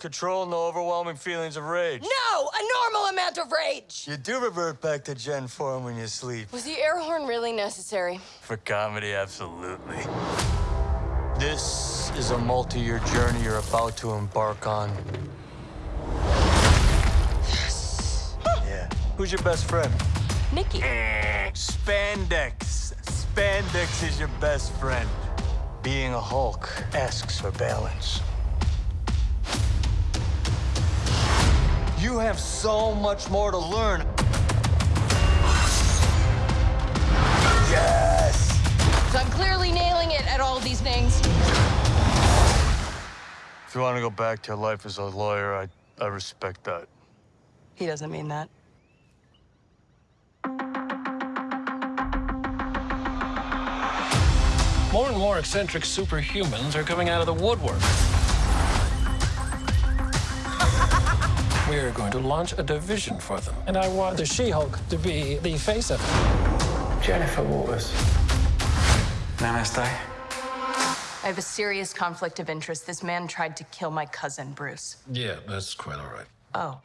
control, no overwhelming feelings of rage. No! A normal amount of rage! You do revert back to Jen form when you sleep. Was the air horn really necessary? For comedy, absolutely. This is a multi-year journey you're about to embark on. Yes. Yeah. Who's your best friend? Nikki. Spandex. Spandex is your best friend. Being a Hulk asks for balance. You have so much more to learn. Yes! So I'm clearly nailing it at all these things. If you want to go back to your life as a lawyer, I, I respect that. He doesn't mean that. More and more eccentric superhumans are coming out of the woodwork. We are going to launch a division for them. And I want the She-Hulk to be the face of it. Jennifer Walters. Namaste. I have a serious conflict of interest. This man tried to kill my cousin, Bruce. Yeah, that's quite all right. Oh.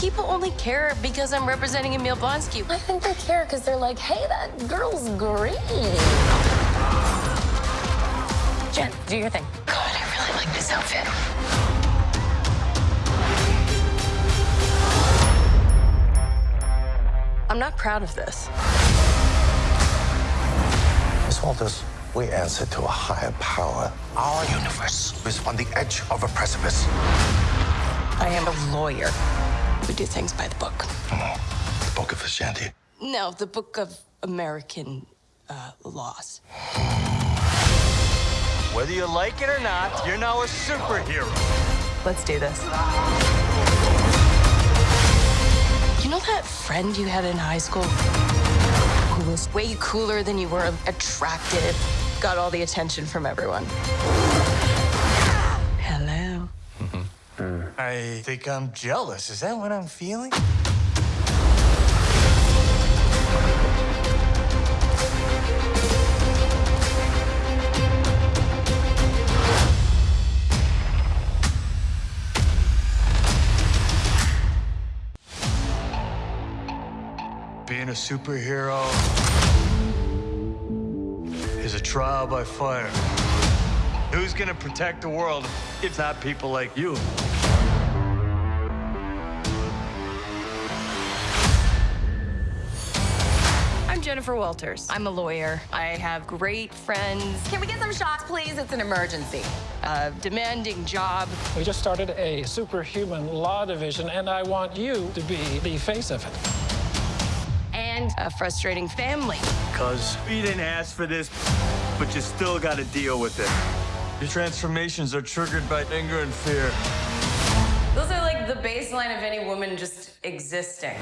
People only care because I'm representing Emil Blonsky. I think they care because they're like, hey, that girl's green. Jen, do your thing. God, I really like this outfit. Not proud of this. Miss Walters, we answer to a higher power. Our universe is on the edge of a precipice. I am a lawyer. We do things by the book. Oh, the Book of Vishanti. No, the book of American uh, laws. Whether you like it or not, you're now a superhero. Let's do this. You know that friend you had in high school? Who was way cooler than you were, attractive, got all the attention from everyone. Hello. Hmm. I think I'm jealous. Is that what I'm feeling? Being a superhero is a trial by fire. Who's gonna protect the world if not people like you? I'm Jennifer Walters. I'm a lawyer. I have great friends, Can we get some shots, please? It's an emergency. a demanding job. We just started a superhuman law division, and I want you to be the face of it. And a frustrating family. Cause we didn't ask for this, but you still gotta deal with it. Your transformations are triggered by anger and fear. Those are like the baseline of any woman just existing.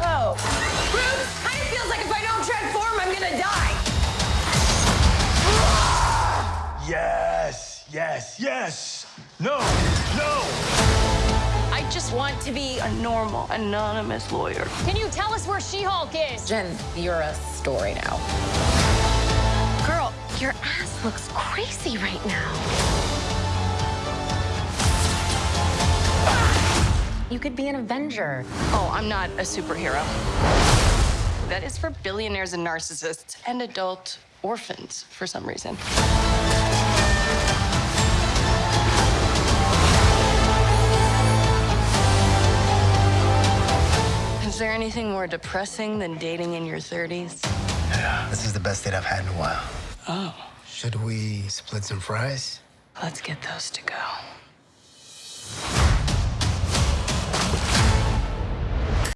Oh. Bruce, kind of feels like if I don't transform, I'm gonna die. Yes, yes, yes. No, no. I just want to be a normal, anonymous lawyer. Can you tell us where She-Hulk is? Jen, you're a story now. Girl, your ass looks crazy right now. You could be an Avenger. Oh, I'm not a superhero. That is for billionaires and narcissists and adult orphans for some reason. Anything more depressing than dating in your 30s? Yeah, this is the best date I've had in a while. Oh, Should we split some fries? let's get those to go.